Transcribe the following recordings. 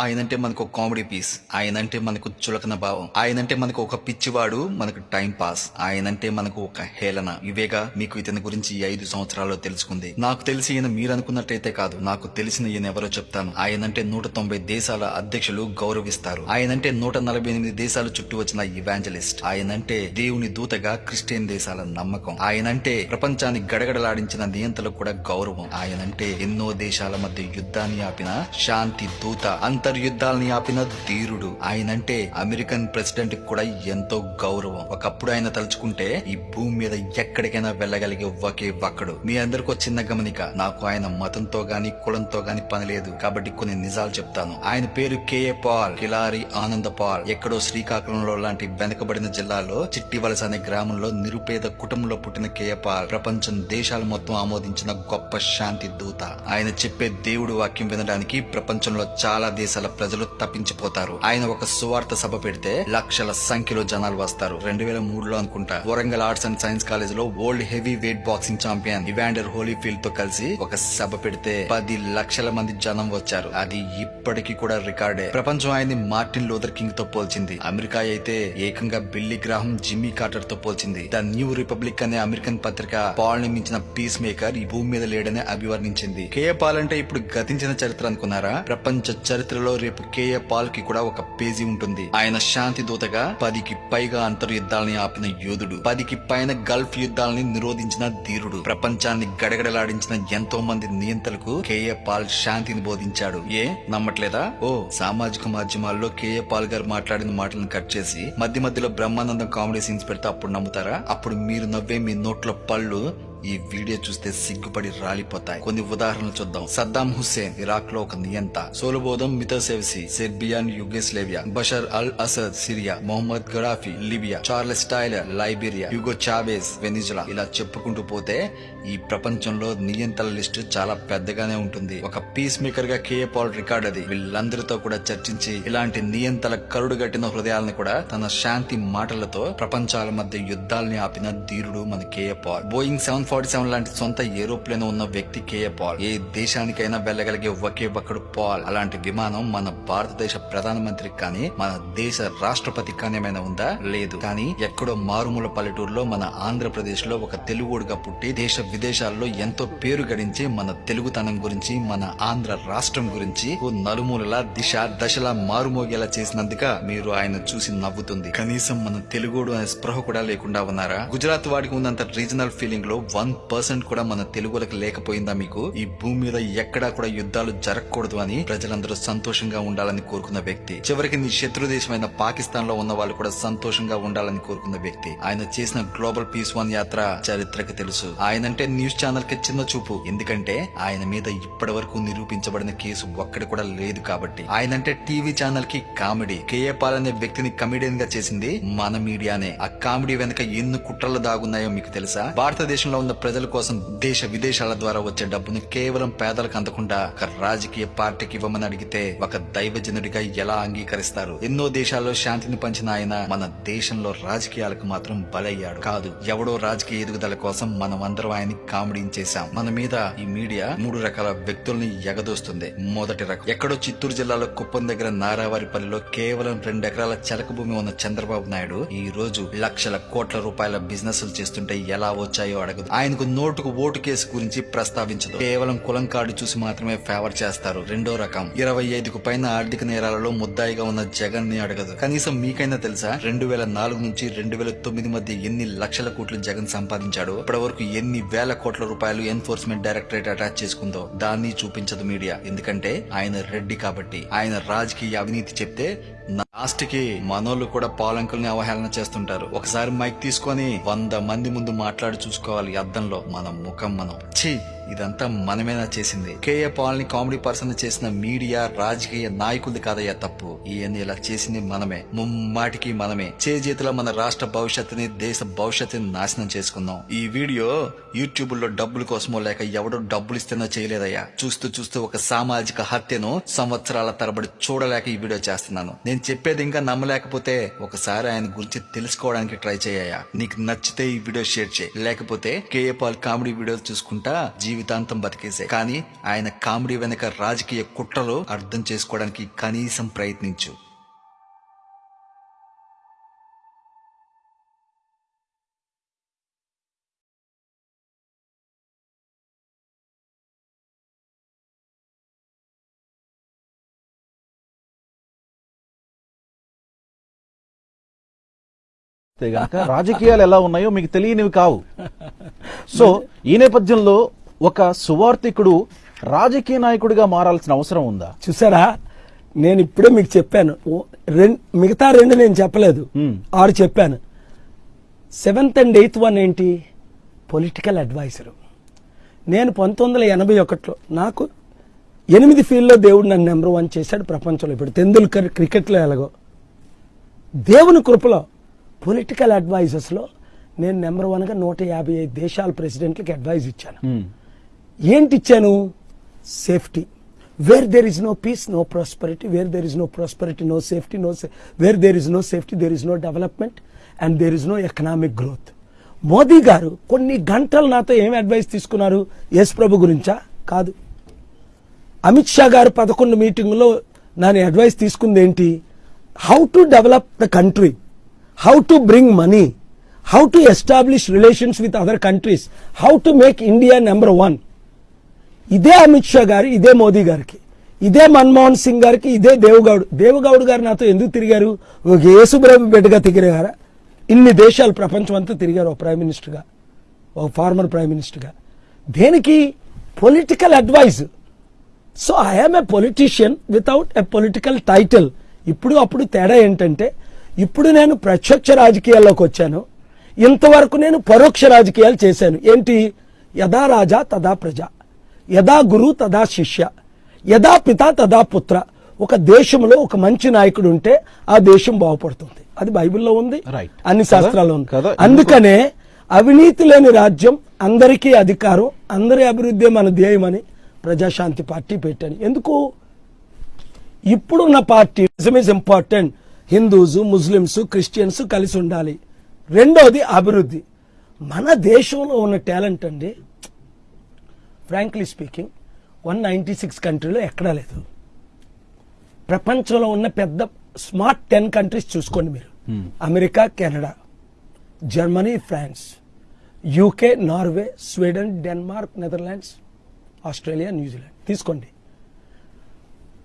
ఆయనంటే మనకు ఒక కామెడీ పీస్ ఆయనంటే మనకు చులకన భావం. ఆయనంటే మనకు ఒక పిచ్చివాడు మనకు టైం పాస్ ఆయనంటే మనకు ఒక హేళన. ఇవేగా మీకు ఇతని గురించి ఐదు సంవత్సరాల్లో తెలుసుకుంది. నాకు తెలిసి ఈయన మీరు అనుకున్నట్టయితే కాదు. నాకు తెలిసిన ఈయన ఎవరో చెప్తాను. ఆయనంటే నూట తొంభై దేశాల అధ్యక్షులు గౌరవిస్తారు. ఆయనంటే నూట నలభై ఎనిమిది దేశాల చుట్టూ వచ్చిన ఇవాంజలిస్ట్ ఆయనంటే దేవుని దూతగా క్రిస్టియన్ దేశాల నమ్మకం. ఆయనంటే ప్రపంచాన్ని గడగడలాడించిన నియంతలకు కూడా గౌరవం. ఆయనంటే ఎన్నో దేశాల మధ్య యుద్ధాన్ని ఆపిన శాంతి దూత. అంత అంతర్యుద్ధాలని ఆపిన ధీరుడు. ఆయనంటే అమెరికన్ ప్రెసిడెంట్ కూడా ఎంతో గౌరవం. ఒకప్పుడు ఆయన తలుచుకుంటే ఈ భూమి మీద ఎక్కడికైనా వెళ్ళగలిగే ఒకే ఒక్కడు. మీ అందరికీ చిన్న గమనిక నాకు ఆయన మతంతో గాని కులంతో గాని పని లేదు. కాబట్టి కొన్ని నిజాలు చెప్తాను. ఆయన పేరు కేఏ పాల్ కిలారి ఆనంద పాల్. ఎక్కడో శ్రీకాకుళంలో లాంటి వెనకబడిన జిల్లాలో చిట్టివలస అనే గ్రామంలో నిరుపేద కుటుంబంలో పుట్టిన కేఏ పాల్ ప్రపంచం దేశాలు మొత్తం ఆమోదించిన గొప్ప శాంతి దూత. ఆయన చెప్పే దేవుడు వాక్యం వినడానికి ప్రపంచంలో చాలా దేశాల ప్రజలు తప్పించిపోతారు. ఆయన ఒక సువార్త సభ పెడితే లక్షల సంఖ్యలో జనాలు వస్తారు. రెండు వేల మూడులో అనుకుంటా వరంగల్ ఆర్ట్స్ అండ్ సైన్స్ కాలేజ్లో world heavy weight boxing champion Evander హోలీఫీల్డ్తో కలిసి ఒక సభ పెడితే పది లక్షల మంది జనం వచ్చారు. అది ఇప్పటికీ కూడా రికార్డే. ప్రపంచం ఆయన్ని మార్టిన్ లూథర్ కింగ్తో పోల్చింది. అమెరికా అయితే ఏకంగా బిల్లీ గ్రాహం జిమ్మీ కార్టర్తో పోల్చింది. ద న్యూ రిపబ్లిక్ అనే అమెరికన్ పత్రిక పాల్ని మించిన పీస్ మేకర్ ఈ భూమి మీద లేడని అభివర్ణించింది. కేఏ పాల్ అంటే ఇప్పుడు గతించిన చరిత్ర అనుకున్నారా? ప్రపంచ చరిత్ర చరిత్రలో రేపు కేఏ పాల్కి కూడా ఒక పేజీ ఉంటుంది. ఆయన శాంతి దూతగా పదికి పైగా అంతర్యుద్ధాలని ఆపిన యోధుడు పదికి పైన గల్ఫ్ యుద్ధాలని నిరోధించిన ధీరుడు ప్రపంచాన్ని గడగడలాడించిన ఎంతో మంది నియంతలకు కేఏ పాల్ శాంతిని బోధించాడు. ఏ? నమ్మట్లేదా? ఓ సామాజిక మాధ్యమాల్లో కేఏ పాల్ గారు మాట్లాడిన మాటలను కట్ చేసి మధ్య మధ్యలో బ్రహ్మానందం కామెడీ సీన్స్ పెడితే అప్పుడు నమ్ముతారా? అప్పుడు మీరు నవ్వే మీ నోట్ల పళ్ళు ఈ వీడియో చూస్తే సిగ్గుపడి రాలిపోతాయి. కొన్ని ఉదాహరణలు చూద్దాం. సద్దాం హుస్సేన్ ఇరాక్లో ఒక నియంత. Slobodan Milosevic Serbian Yugoslavia. Bashar al Assad Syria. Mohammed Gaddafi Libya. Charles Taylor Liberia. Hugo Chavez Venezuela. ఇలా చెప్పుకుంటూ పోతే ఈ ప్రపంచంలో నియంతల లిస్టు చాలా పెద్దగానే ఉంటుంది. ఒక పీస్ మేకర్గా కేఏ పాల్ రికార్డ్ అది. వీళ్ళందరితో కూడా చర్చించి ఇలాంటి నియంతల కరుడుగట్టిన హృదయాలను కూడా తన శాంతి మాటలతో ప్రపంచాల మధ్య యుద్ధాల్ని ఆపిన ధీరుడు మన K A Paul. Boeing seven forty seven లాంటి సొంత ఏరోప్లేన్ ఉన్న వ్యక్తి కేఏ పాల్. ఏ దేశానికైనా వెళ్ళగలిగే ఒకే ఒక్కడు పాల్. అలాంటి విమానం మన భారతదేశ ప్రధానమంత్రి కానీ మన దేశ రాష్ట్రపతి కానీ ఏమైనా ఉందా? లేదు. కానీ ఎక్కడో మారుమూల పల్లెటూరులో మన ఆంధ్రప్రదేశ్లో ఒక తెలుగుడుగా పుట్టి దేశ విదేశాల్లో ఎంతో పేరు గడించి మన తెలుగుతనం గురించి మన ఆంధ్ర రాష్ట్రం గురించి ఓ నలుమూలలా దిశ దశలా మారుమోగేలా చేసినందుక మీరు ఆయన చూసి నవ్వుతుంది. కనీసం మన తెలుగుడు అనే స్పృహ కూడా లేకుండా ఉన్నారా? గుజరాత్ వాడికి ఉన్నంత రీజనల్ ఫీలింగ్లో వన్ పర్సెంట్ కూడా మన తెలుగులకు లేకపోయిందా మీకు? ఈ భూమి మీద ఎక్కడా కూడా యుద్ధాలు జరగకూడదు అని ప్రజలందరూ సంతోషంగా ఉండాలని కోరుకున్న వ్యక్తి. చివరికి నీ శత్రు దేశమైన పాకిస్తాన్లో ఉన్న వాళ్ళు కూడా సంతోషంగా ఉండాలని కోరుకున్న వ్యక్తి. ఆయన చేసిన గ్లోబల్ పీస్ వన్ యాత్ర చరిత్రకు తెలుసు. ఆయనంటే న్యూస్ ఛానల్కి చిన్న చూపు. ఎందుకంటే ఆయన మీద ఇప్పటి వరకు నిరూపించబడిన కేసు ఒక్కడి కూడా లేదు కాబట్టి. ఆయనంటే టీవీ ఛానల్కి కామెడీ. కేఏ పాల్ అనే వ్యక్తిని కమెడియన్గా చేసింది మన మీడియానే. ఆ కామెడీ వెనక ఎన్ని కుట్రలు దాగున్నాయో మీకు తెలుసా? భారతదేశంలో ఉన్న ప్రజల కోసం దేశ విదేశాల ద్వారా వచ్చే డబ్బును కేవలం పేదలకు అందకుండా ఒక రాజకీయ పార్టీకి ఇవ్వమని అడిగితే ఒక దైవజనుడిగా ఎలా అంగీకరిస్తారు? ఎన్నో దేశాల్లో శాంతిని పంచిన ఆయన మన దేశంలో రాజకీయాలకు మాత్రం బలయ్యాడు. కాదు ఎవడో రాజకీయ ఎదుగుదల కోసం మనం అందరం ఆయన్ని కామెడీ చేశాం. మన మీద ఈ మీడియా మూడు రకాల వ్యక్తుల్ని ఎగదోస్తుంది. మొదటి రకం ఎక్కడో చిత్తూరు జిల్లాలో కుప్పం దగ్గర నారావారిపల్లిలో కేవలం రెండు ఎకరాల చెలక భూమి ఉన్న చంద్రబాబు నాయుడు ఈ రోజు లక్షల కోట్ల రూపాయల బిజినెస్ చేస్తుంటే ఎలా వచ్చాయో అడగదు. ఆయనకు నోటుకు ఓటు కేసు గురించి ప్రస్తావించదు. కేవలం కులం కార్డు చూసి మాత్రమే ఫేవర్ చేస్తారు. రెండో రకం. ఇరవై ఐదుకు పైన ఆర్థిక నేరాలలో ముద్దాయిగా ఉన్న జగన్ని అడగదు. కనీసం మీకైనా తెలుసా? రెండు వేల నాలుగు నుంచి రెండు వేల తొమ్మిది మధ్య ఎన్ని లక్షల కోట్లు జగన్ సంపాదించాడు? ఇప్పటి వరకు ఎన్ని వేల కోట్ల రూపాయలు ఎన్ఫోర్స్మెంట్ డైరెక్టరేట్ అటాచ్ చేసుకుందో? దాన్ని చూపించదు మీడియా. ఎందుకంటే ఆయన రెడ్డి కాబట్టి. ఆయన రాజకీయ అవినీతి చెప్తే లాస్ట్కి మనోళ్ళు కూడా పాలంకుల్ని అవహేళన చేస్తుంటారు. ఒకసారి మైక్ తీసుకొని వంద మంది ముందు మాట్లాడి చూసుకోవాలి. అద్దంలో మన ముఖం మనం చీ ఇదంతా మనమేనా చేసింది. కేఏ పాల్ని కామెడీ పర్సన్ చేసిన మీడియా రాజకీయ నాయకులది కాదయ్యా తప్పు. ఈయన ఇలా చేసింది మనమే. ముమ్మాటికి మనమే. చేజేతిలో మన రాష్ట్ర భవిష్యత్తుని దేశ భవిష్యత్తుని నాశనం చేసుకుందాం. ఈ వీడియో యూట్యూబ్లో డబ్బుల కోసమో లేక ఎవడో డబ్బులు ఇస్తేనో చేయలేదయ్యా. చూస్తూ చూస్తూ ఒక సామాజిక హత్యను సంవత్సరాల తరబడి చూడలేక ఈ వీడియో చేస్తున్నాను. నేను చెప్పేది ఇంకా నమ్మలేకపోతే ఒకసారి ఆయన గురించి తెలుసుకోవడానికి ట్రై చేయ నీకు నచ్చితే ఈ వీడియో షేర్ చేయి. లేకపోతే కేఏ పాల్ కామెడీ వీడియోలు చూసుకుంటా జీవితం జీవితాంతం బతికేసే కానీ ఆయన కామెడీ వెనక రాజకీయ కుట్రలో అర్థం చేసుకోవడానికి కనీసం ప్రయత్నించు. రాజకీయాలు ఎలా ఉన్నాయో మీకు తెలియనివి కావు. సో ఈ నేపథ్యంలో ఒక సువార్థికుడు రాజకీయ నాయకుడిగా మారాల్సిన అవసరం ఉందా? చూసారా? నేను ఇప్పుడే మీకు చెప్పాను. మిగతా రెండు నేను చెప్పలేదు. ఆరు చెప్పాను. సెవెంత్ అండ్ ఎయిత్ వన్ ఏంటి? Political adviser. నేను పంతొమ్మిది వందల ఎనభై ఒకటిలో నాకు ఎనిమిది ఫీల్డ్లో దేవుడు నన్ను నెంబర్ వన్ చేశాడు ప్రపంచంలో ఇప్పుడు. తెందుల్కర్ క్రికెట్లో ఎలాగో. దేవుని కృపలో పొలిటికల్ అడ్వైజర్స్లో నేను నెంబర్ వన్గా నూట యాభై ఐదు దేశాల ప్రెసిడెంట్లకి అడ్వైజ్ ఇచ్చాను. ఏంటి ఇచ్చాను safety where there is no peace no prosperity where there is no prosperity no safety no where there is no safety there is no development and there is no economic growth Modi garu కొన్ని గంటలు నాతో ఏం advice తీసుకున్నారు? యేసు ప్రభు గురించా? కాదు. అమిత్ షా గారు పదకొండు మీటింగ్లో నాని అడ్వైస్ తీసుకుంది ఏంటి how to develop the country how to bring money how to establish relations with other countries how to make India number one ఇదే అమిత్ షా గారు ఇదే మోదీ గారికి ఇదే మన్మోహన్ సింగ్ గారికి ఇదే దేవగౌడ్. దేవగౌడ్ గారు నాతో ఎందుకు తిరిగారు? ఒక యేసుబ్రహ్మ బిడ్డగా తిరిగారా? ఇన్ని దేశాలు ప్రపంచం అంతా తిరిగారు ఒక ప్రైమ్ మినిస్టర్గా ఒక ఫార్మర్ ప్రైమ్ మినిస్టర్గా. దేనికి? Political advice. So I'm a politician without a political title. ఇప్పుడు అప్పుడు తేడా ఏంటంటే ఇప్పుడు నేను ప్రత్యక్ష రాజకీయాల్లోకి వచ్చాను. ఇంతవరకు నేను పరోక్ష రాజకీయాలు చేశాను. ఏంటి? యథా రాజా తదా ప్రజ. యథా గురు తదా శిష్య యథా పిత తదా పుత్ర. ఒక దేశంలో ఒక మంచి నాయకుడు ఉంటే ఆ దేశం బాగుపడుతుంది. అది బైబిల్లో ఉంది. అన్ని? శాస్త్రాల్లో ఉంది. కదా? అందుకనే అవినీతి లేని రాజ్యం అందరికీ అధికారం అందరి అభివృద్ధి మన ధ్యేయమని ప్రజాశాంతి పార్టీ పెట్టాను. ఎందుకు? ఇప్పుడున్న party is important Hindus Muslims Christians కలిసి ఉండాలి. రెండోది అభివృద్ధి. మన దేశంలో ఉన్న టాలెంట్ అండి frankly speaking one ninety six కంట్రీలో ఎక్కడా లేదు. ప్రపంచంలో ఉన్న పెద్ద స్మార్ట్ టెన్ కంట్రీస్ చూసుకోండి మీరు. America Canada Germany France UK Norway Sweden Denmark Netherlands Australia New Zealand. తీసుకోండి.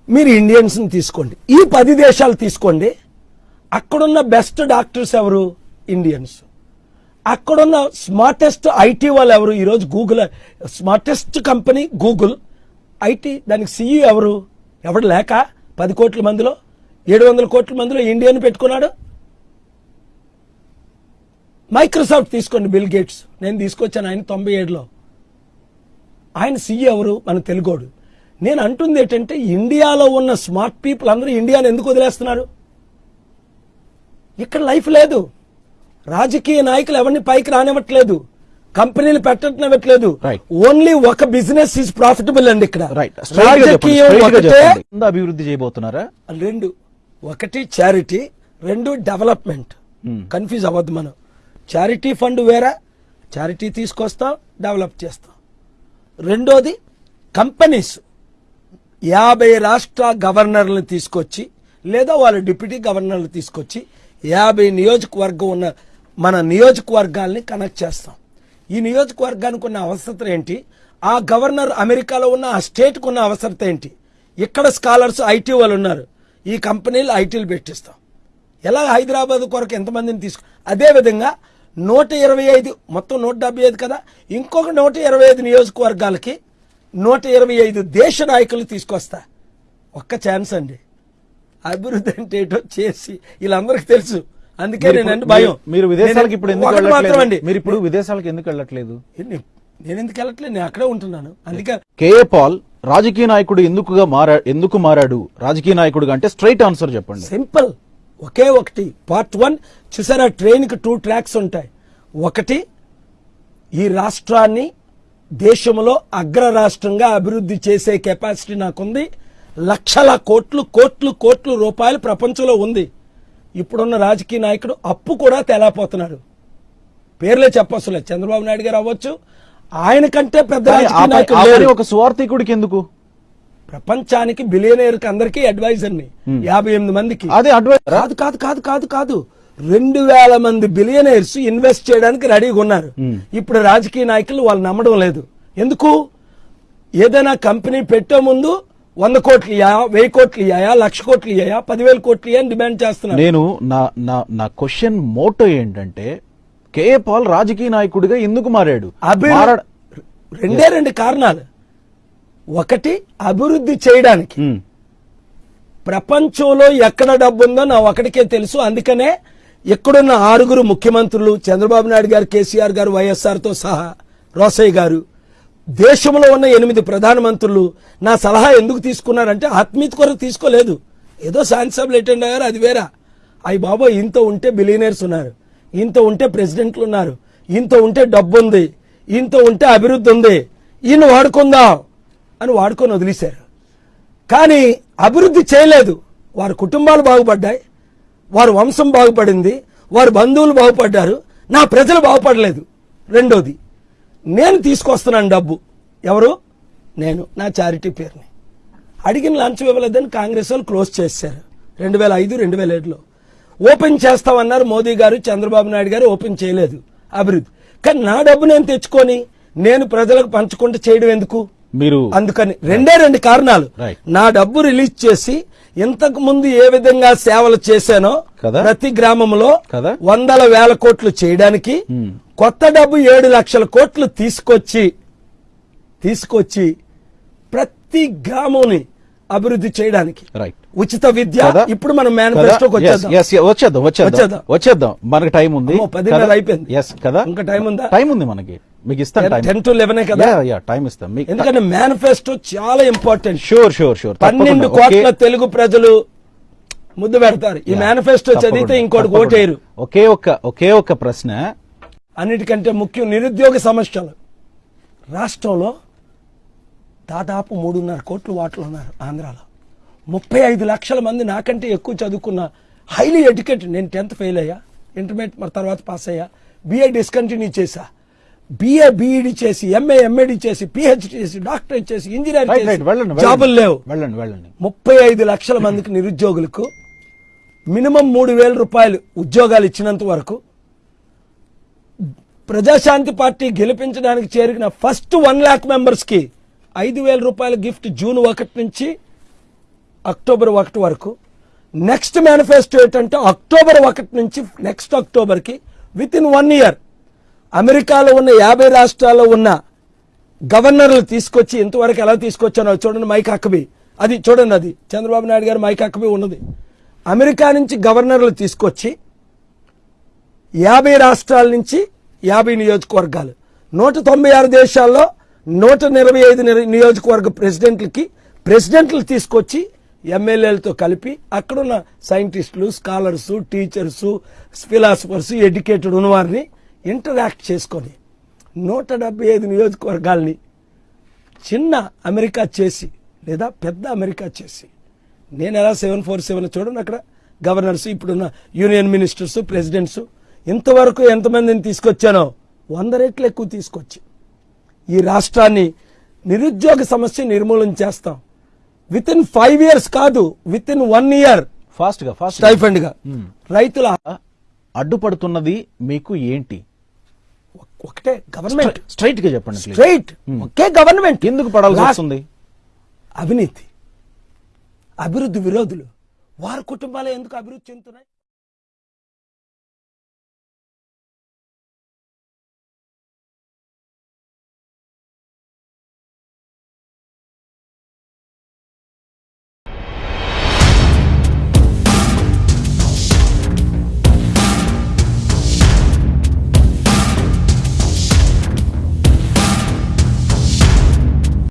మీరు ఇండియన్స్ని తీసుకోండి. ఈ పది దేశాలు తీసుకోండి. అక్కడున్న బెస్ట్ డాక్టర్స్ ఎవరు? ఇండియన్స్. అక్కడున్న స్మార్టెస్ట్ ఐటీ వాళ్ళు ఎవరు? ఈరోజు Google smartest company Google IT దానికి సిఇ ఎవరు? ఎవడు లేక? పది కోట్ల మందిలో? ఏడు వందల కోట్ల మందిలో ఇండియాను పెట్టుకున్నాడు? మైక్రోసాఫ్ట్ తీసుకోండి బిల్ గేట్స్ నేను తీసుకొచ్చాను ఆయన తొంభై ఏడులో. ఆయన సీఈ ఎవరు? మన తెలుగోడు. నేను అంటుంది ఏంటంటే ఇండియాలో ఉన్న స్మార్ట్ పీపుల్ అందరూ ఇండియాని ఎందుకు వదిలేస్తున్నారు? ఇక్కడ లైఫ్ లేదు. రాజకీయ నాయకులు ఎవరిని పైకి రానివ్వట్లేదు. కంపెనీలు పెట్టనివ్వట్లేదు Right. ఓన్లీ ఒక బిజినెస్ ఈజ్ ప్రాఫిటబుల్ అండి ఇక్కడ. రాజకీయం అభివృద్ధి చేయబోతున్నారా? రెండు. ఒకటి చారిటీ రెండు డెవలప్మెంట్ కన్ఫ్యూజ్ అవ్వద్దు మనం. చారిటీ ఫండ్ వేరే? చారిటీ తీసుకొస్తాం డెవలప్ చేస్తాం. రెండోది కంపెనీస్ యాభై రాష్ట్ర గవర్నర్లను తీసుకొచ్చి లేదా వాళ్ళ డిప్యూటీ గవర్నర్లు తీసుకొచ్చి యాభై నియోజకవర్గం ఉన్న మన నియోజకవర్గాల్ని కనెక్ట్ చేస్తాం. ఈ నియోజకవర్గానికి ఉన్న అవసరత ఏంటి? ఆ గవర్నర్ అమెరికాలో ఉన్న ఆ స్టేట్కి ఉన్న అవసరత ఏంటి? ఇక్కడ స్కాలర్స్ ఐటీ వాళ్ళు ఉన్నారు. ఈ కంపెనీలు ఐటీలు పెట్టిస్తాం. ఎలా హైదరాబాద్ కొరకు ఎంతమందిని తీసుకు? అదే విధంగా నూట ఇరవై ఐదు మొత్తం నూట డెబ్బై ఐదు కదా? ఇంకొక నూట ఇరవై ఐదు నియోజకవర్గాలకి నూట ఇరవై ఐదు దేశ నాయకులు తీసుకొస్తా. ఒక్క ఛాన్స్ అండి. అభివృద్ధి అంటే ఏంటో చేసి వీళ్ళందరికీ తెలుసు. అందుకే భయం. మీరు విదేశాలకు ఇప్పుడు ఎందుకు వెళ్ళట్లేదు? మీరు ఇప్పుడు విదేశాలకు ఎందుకు వెళ్ళట్లేదు? నేను ఎందుకు వెళ్ళట్లేదు? నేను అక్కడే ఉంటున్నాను. అందుకే కేఏ పాల్ రాజకీయ నాయకుడు ఎందుకుగా మారా ఎందుకు మారాడు? రాజకీయ నాయకుడుగా అంటే స్ట్రైట్ ఆన్సర్ చెప్పండి. సింపుల్. ఒకే ఒకటి. Part one. చూసారా? ట్రైన్కి టూ ట్రాక్స్ ఉంటాయి. ఒకటి ఈ రాష్ట్రాన్ని దేశంలో అగ్ర రాష్ట్రంగా అభివృద్ధి చేసే కెపాసిటీ నాకుంది. లక్షల కోట్లు కోట్లు కోట్లు రూపాయలు ప్రపంచంలో ఉంది. ఇప్పుడున్న రాజకీయ నాయకుడు అప్పు కూడా తేలాపోతున్నారు పేర్లే చెప్పవసలే చంద్రబాబు నాయుడు గారు అవ్వచ్చు ఆయన కంటే పెద్ద రాజకీయ లేరు. ఒక సువార్థికుడికి ఎందుకు? ప్రపంచానికి బిలియనీర్కి అందరికీ అడ్వైజర్ని. యాభై ఎనిమిది మందికి. అదే అడ్వైజ్ కాదు కాదు కాదు కాదు కాదు. రెండు వేల మంది బిలియనర్స్ ఇన్వెస్ట్ చేయడానికి రెడీగా ఉన్నారు. ఇప్పుడు రాజకీయ నాయకులు వాళ్ళు నమ్మడం లేదు. ఎందుకు? ఏదైనా కంపెనీ పెట్టే ముందు వంద కోట్లు ఇయ్యా వెయ్యి కోట్లు ఇయ్యా లక్ష కోట్లు ఇయ్యా పదివేల కోట్లు ఇయ్యా డిమాండ్ చేస్తున్నారు. నేను నా నా నా క్వశ్చన్ మోటో ఏంటంటే కేఏ పాల్ రాజకీయ నాయకుడిగా ఎందుకు మారాడు? రెండే రెండు కారణాలు. ఒకటి అభివృద్ధి చేయడానికి. ఉమ్, ప్రపంచంలో ఎక్కడ డబ్బు ఉందో నా ఒకటికే తెలుసు. అందుకనే ఎక్కడున్న ఆరుగురు ముఖ్యమంత్రులు చంద్రబాబు నాయుడు గారు కేసీఆర్ గారు వైఎస్ఆర్తో సహా రోసయ్య గారు దేశంలో ఉన్న ఎనిమిది ప్రధానమంత్రులు నా సలహా ఎందుకు తీసుకున్నారంటే ఆత్మీయత కొరకు తీసుకోలేదు. ఏదో శాంతిసభలు అటెండ్ అయ్యారు అది వేరా. అయ్యి బాబో ఇంత ఉంటే బిలియనర్స్ ఉన్నారు. ఇంత ఉంటే ప్రెసిడెంట్లు ఉన్నారు. ఇంత ఉంటే డబ్బు ఉంది ఇంత ఉంటే అభివృద్ధి ఉంది. ఈయన వాడుకుందాం అని వాడుకొని వదిలేశారు. కానీ అభివృద్ధి చేయలేదు. వారి కుటుంబాలు బాగుపడ్డాయి. వారి వంశం బాగుపడింది. వారి బంధువులు బాగుపడ్డారు. నా ప్రజలు బాగుపడలేదు. రెండోది నేను తీసుకొస్తున్నాను డబ్బు. ఎవరు? నేను. నా చారిటీ పేరుని. అడిగిన లంచం ఇవ్వలేదని కాంగ్రెస్ వాళ్ళు క్లోజ్ చేశారు. రెండు వేల ఐదు రెండు వేల ఏడులో. ఓపెన్ చేస్తామన్నారు మోదీ గారు చంద్రబాబు నాయుడు గారు ఓపెన్ చేయలేదు. అభివృద్ధి. కానీ నా డబ్బు నేను తెచ్చుకొని నేను ప్రజలకు పంచుకుంటూ చేయడం ఎందుకు? మీరు అందుకని రెండే రెండు కారణాలు. నా డబ్బు రిలీజ్ చేసి ఇంతకు ముందు ఏ విధంగా సేవలు చేశానో కదా. ప్రతి గ్రామంలో కదా. వందల వేల కోట్లు చేయడానికి కొత్త డబ్బు ఏడు లక్షల కోట్లు తీసుకొచ్చి తీసుకొచ్చి ప్రతి గ్రామంని అభివృద్ధి చేయడానికి. రైట్ ఉచిత విద్య? ఇప్పుడు మనం? మేనిఫెస్టోకి Yes, వచ్చేద్దాం. వచ్చేద్దాం వచ్చేద్దాం వచ్చేద్దాం. మనకి టైం ఉంది. పదిన్నర అయిపోయింది. ఎస్ కదా? ఇంకా టైం ఉందా? టైం ఉంది మనకి. మీకు ఇస్తాను టెన్ టు లెవెన్ కదా? యా టైం ఇస్తాం. మీకు ఎందుకంటే మేనిఫెస్టో చాలా ఇంపార్టెంట్ షూర్ షూర్ షూర్ పన్నెండు కోట్ల తెలుగు ప్రజలు ముద్దు పెడతారు. ఈ మేనిఫెస్టో చదివితే ఇంకోటి ఓటేయరు. ఒకే ఒక్క ఒకే ఒక్క ప్రశ్న. అన్నిటికంటే ముఖ్యం నిరుద్యోగ సమస్యలు. రాష్ట్రంలో దాదాపు మూడున్నర కోట్లు వాటలు ఉన్నారు ఆంధ్రాలో. ముప్పై ఐదు లక్షల మంది నాకంటే ఎక్కువ చదువుకున్న హైలీ ఎడ్యుకేటెడ్ నేను టెన్త్ ఫెయిల్ అయ్యా ఇంటర్మీడియట్ మరి తర్వాత పాస్ అయ్యా బీఏ డిస్కంటిన్యూ చేశా. బీఏ బీఈడి చేసి ఎంఏ ఎంఏడి చేసి పిహెచ్డి చేసి డాక్టరేట్ చేసి చేసి జాబులు లేవు. వెళ్ళండి వెళ్ళండి. ముప్పై ఐదు లక్షల మందికి నిరుద్యోగులకు మినిమం మూడు వేల రూపాయలు ఉద్యోగాలు ఇచ్చినంత వరకు ప్రజాశాంతి పార్టీ గెలిపించడానికి చేరిన ఫస్ట్ వన్ ల్యాక్ మెంబర్స్కి ఐదు వేల రూపాయల గిఫ్ట్ జూన్ ఒకటి నుంచి అక్టోబర్ ఒకటి వరకు. నెక్స్ట్ మేనిఫెస్టో ఏంటంటే అక్టోబర్ ఒకటి నుంచి నెక్స్ట్ అక్టోబర్కి విత్ ఇన్ వన్ ఇయర్ అమెరికాలో ఉన్న యాభై రాష్ట్రాల్లో ఉన్న గవర్నర్లు తీసుకొచ్చి ఇంతవరకు ఎలా తీసుకొచ్చానో చూడండి మైక్ అక్కబి అది చూడండి అది. చంద్రబాబు నాయుడు గారు మైక్ అక్కబి ఉన్నది. అమెరికా నుంచి గవర్నర్లు తీసుకొచ్చి యాభై రాష్ట్రాల నుంచి యాభై నియోజకవర్గాలు. నూట తొంభై ఆరు దేశాల్లో నూట ఇరవై ఐదు నియోజకవర్గ ప్రెసిడెంట్లకి ప్రెసిడెంట్లు తీసుకొచ్చి ఎమ్మెల్యేలతో కలిపి అక్కడున్న సైంటిస్టులు స్కాలర్స్ టీచర్స్ ఫిలాసఫర్స్ ఎడ్యుకేటెడ్ ఉన్నవారిని ఇంటరాక్ట్ చేసుకొని నూట డెబ్బై ఐదు నియోజకవర్గాల్ని చిన్న అమెరికా చేసి లేదా పెద్ద అమెరికా చేసి. నేను ఎలా సెవెన్ ఫోర్ సెవెన్ చూడండి అక్కడ గవర్నర్స్ ఇప్పుడున్న యూనియన్ మినిస్టర్స్ ప్రెసిడెంట్స్ ఇంతవరకు ఎంతమందిని తీసుకొచ్చానో వంద రెట్లు ఎక్కువ తీసుకొచ్చి. ఈ రాష్ట్రాన్ని నిరుద్యోగ సమస్య నిర్మూలన చేస్తాం. విత్ ఇన్ ఫైవ్ ఇయర్స్ కాదు విత్ ఇన్ వన్ ఇయర్ ఫాస్ట్గా. ఫాస్ట్ స్టైఫండ్గా రైతుల అడ్డుపడుతున్నది మీకు ఏంటి? ఒకటే గవర్నమెంట్ స్ట్రైట్గా చెప్పండి. స్ట్రైట్ ఒకే గవర్నమెంట్ ఎందుకు పడాల్సి వస్తుంది? అవినీతి. అభివృద్ధి విరోధులు. వారి కుటుంబాలే ఎందుకు అభివృద్ధి చెందుతున్నాయి?